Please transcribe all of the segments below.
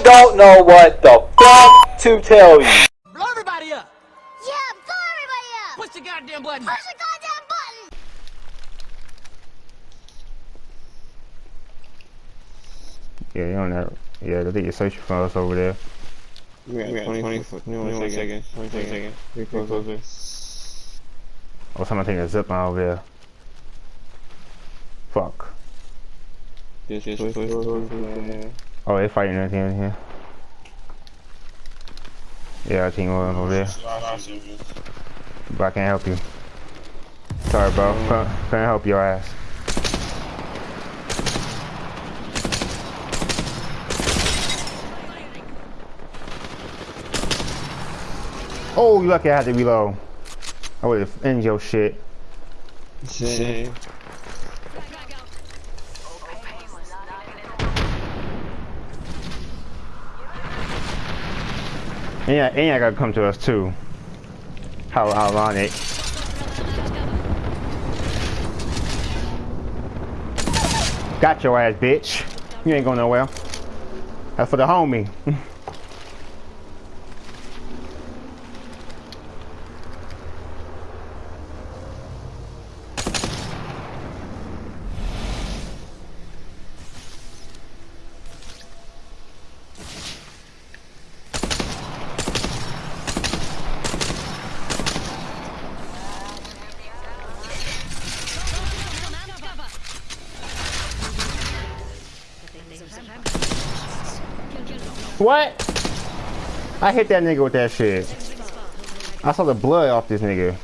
I don't know what the fuck to tell you. Blow everybody up! Yeah, blow everybody up! Push the goddamn button! Push the goddamn button! Yeah, you don't that. Yeah, I think you're searching for us over there. We got, we got 20, 20, 20, 21 seconds. 20 seconds. We closer. Oh, someone taking a zip line over there. Fuck. Just, just push towards man. Oh, they fighting in here. Yeah, our team over there. But I can't help you. Sorry, bro. Can't, help your ass. Oh, you lucky I had to reload. I would have ended your shit. Shit. And yeah, gotta come to us too. How ironic. Got your ass, bitch. You ain't going nowhere. That's for the homie. What? I hit that nigga with that shit. I saw the blood off this nigga.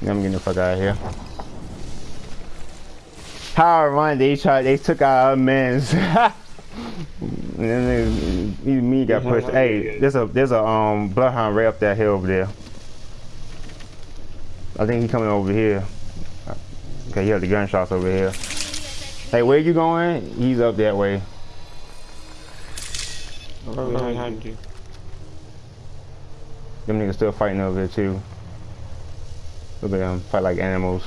I'm getting the fuck out of here. How ironic they tried, they took our men's. and then me got pushed. Hey, there's a there's a um bloodhound right up that hill over there. I think he's coming over here. Okay, you have the gunshots over here. Hey, where you going? He's up that way. Right behind you. Them niggas still fighting over there too. Look at them um, fight like animals.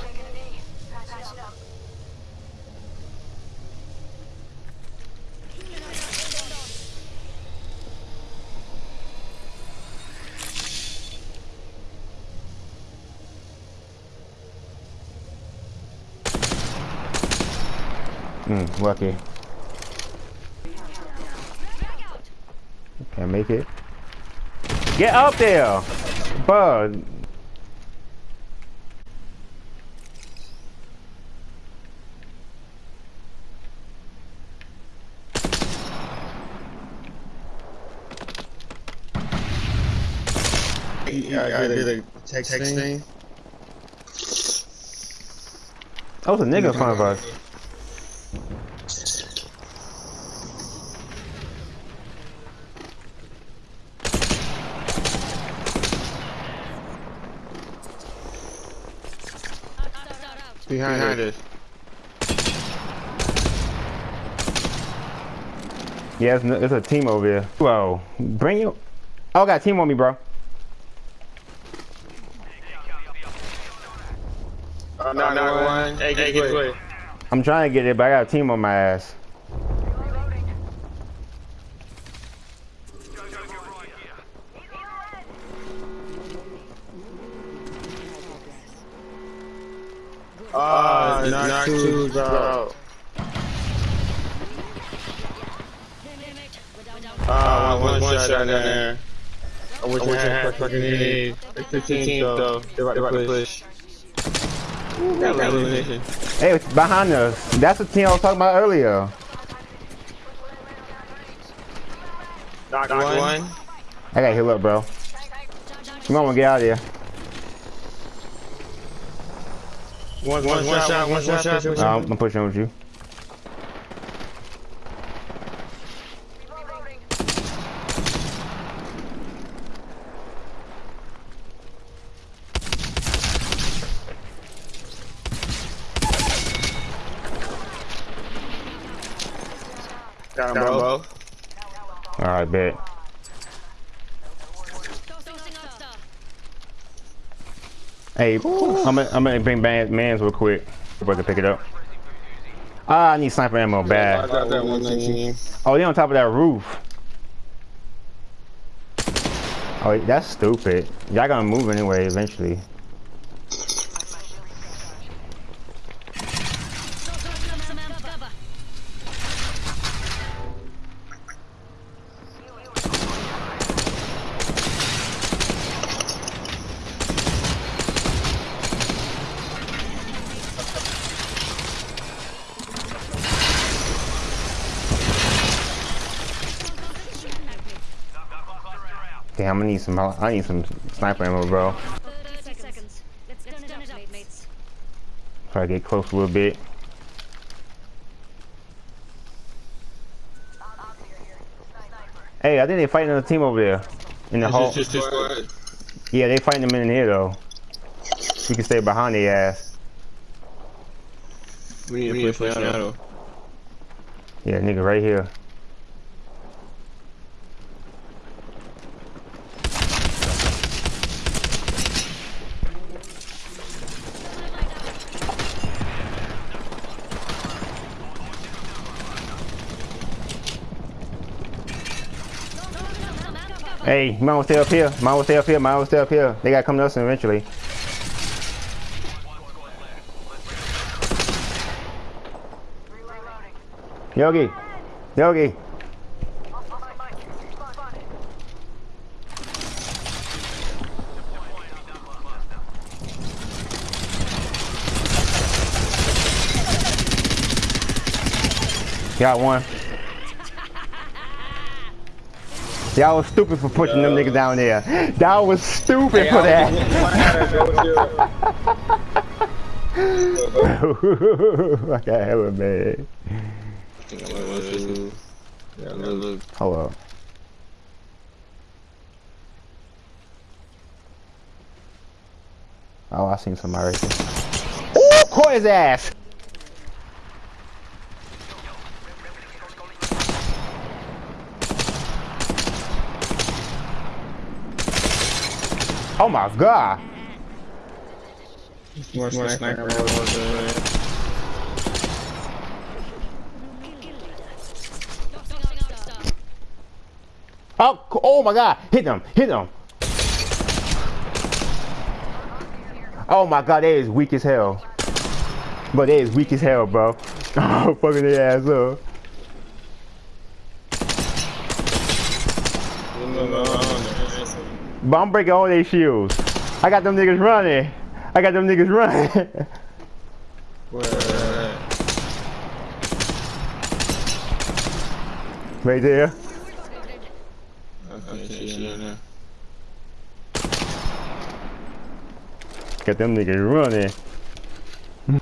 Hmm, lucky. Can't make it. Get up there! Bud. Yeah, I did a text thing. That was a nigga in front of us. Behind, Behind us. Yeah, it's, it's a team over here. Whoa. Bring you. Oh, got a team on me, bro. Uh, no, no, one. Hey, get, get away. I'm trying to get it, but I got a team on my ass. Ah, uh, knock two's out. Ah, uh, one, one shot, shot down there. I wish I, wish I had fucking need. It's 15 though. They're about to push. Hey, it's behind us. That's the team I was talking about earlier. Knock one. one. I gotta heal up, bro. Come on, get out of here. One, one, one, one shot, one, shot, one shot. shot. No, I'm pushing with you. Down, bro. Alright, bet. Hey, I'm gonna, I'm gonna bring man, mans real quick. If I can pick it up. Ah, I need sniper ammo bad. got that one team. Oh, they on top of that roof. Oh, that's stupid. Y'all gonna move anyway eventually. Damn, I need some. I need some sniper ammo, bro. Let's turn it up, mates. Try to get close a little bit. Hey, I think they're fighting another team over there. In the hall. Just, just, just, Yeah, they fighting them in here though. We can stay behind their ass. we need to play, push Shadow. Yeah, nigga, right here. Hey, mine will stay up here. Mine will stay up here. Mine will stay up here. They gotta come to us eventually. Yogi, Yogi. Got one. Y'all was stupid for pushing them niggas down there. Y'all was stupid for that. I got hella mad. Up. Oh, I seen somebody right there. Ooh, caught his ass! Oh my god! More sniper. ammo. Oh, c- oh my god! Hit them! Hit them! Oh my god, they is weak as hell. But they is weak as hell, bro. Oh, fucking their ass up. But I'm breaking all their shields. I got them niggas running. I got them niggas running. Where? right there. Okay. Got them niggas running.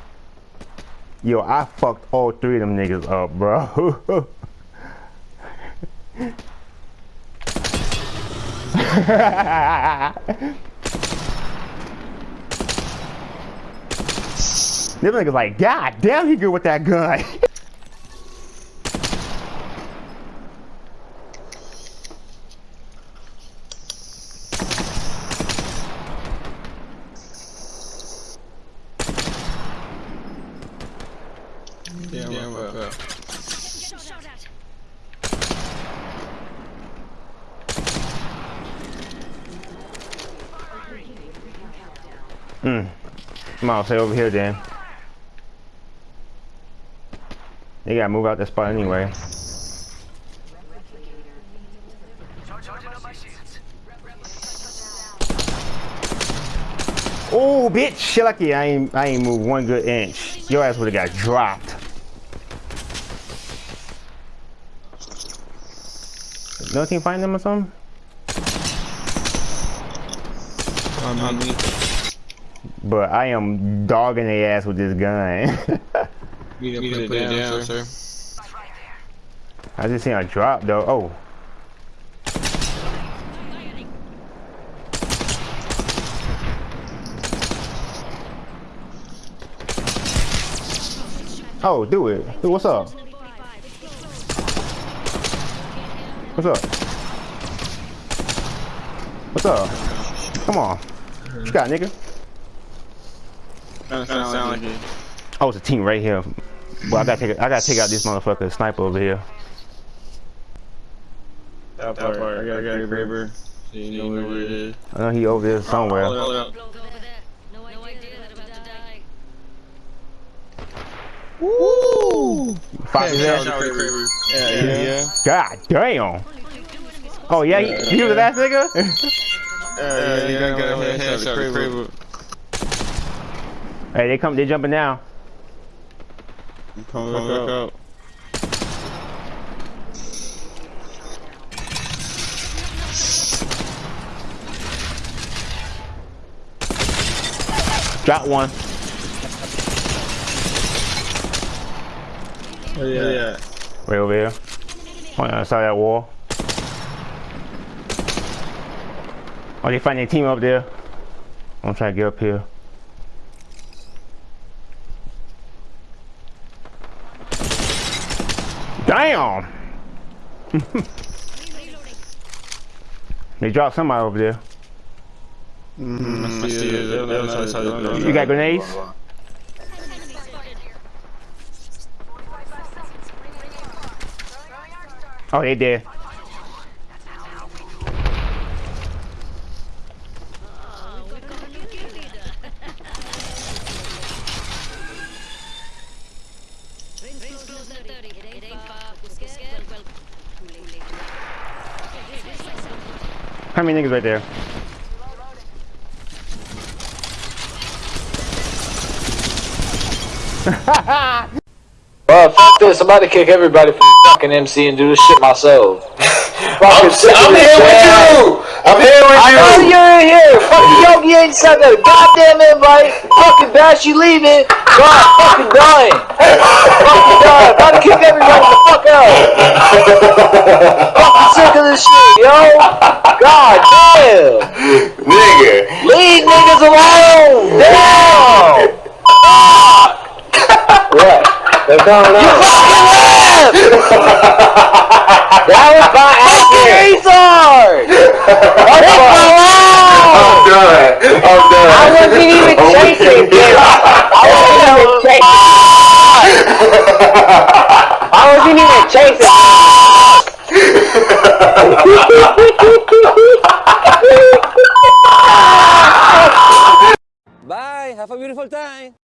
Yo, I fucked all three of them niggas up, bro. Them niggas like, God damn, he good with that gun. Yeah, yeah, fuck up. Shot at. Hmm. Come on, stay over here Dan. They gotta move out that spot anyway. Oh, bitch! Shit lucky I ain't I ain't moved one good inch. Your ass would've got dropped. Team find them or something? On me. But I am dogging their ass with this gun. You didn't put, it down, sir. I just seen a drop though. Oh. Oh, do it. Dude, what's up? What's up? What's up? Come on. What you got, nigga? Sound, sound like it. Oh, it's a team right here. Well, I gotta take I gotta take out this motherfucker sniper over here. That part, I got, I got a grabber. So you know where it is. I know he over there somewhere. Hold up. Bloke over there. No idea that I'm about to die. Fuck his Yeah, ass. grabber. Yeah, yeah, yeah. God damn. Oh yeah, he, he was the last nigga. Yeah, yeah, you gotta get a headshot to the crib. Hey, they come, they jumping down. Come back out. Got one. Oh, yeah, yeah. Right over here. On the other side of that wall. Oh, they find their team up there. I'm trying to get up here. Damn! they dropped somebody over there. Mm, I see it. They're on the other side of the door. You got grenades? Oh, they did. Oh, we've got a new kill leader. Rings close at 30. It ain't far. We're scared. Well, well, too late. Too late. Okay, this way, How many niggas right there? Well, fuck this. I'm about to kick everybody from fucking MC and do this shit myself. fucking sick of I'm here with you. I'm here with you! I know you. you're in here. Fucking Yogi ain't sent that goddamn invite. Fucking Bash, you leaving. God, fucking done. About to kick everybody the fuck out. fucking sick of this shit, yo. God damn. Nigga. Leave niggas alone. Damn. what? They're going on. You fucking left. that was by accident. Leave me alone. I'm done. I'm done. I wasn't even chasing with you. I wasn't even chasing. Bye. Have a beautiful time.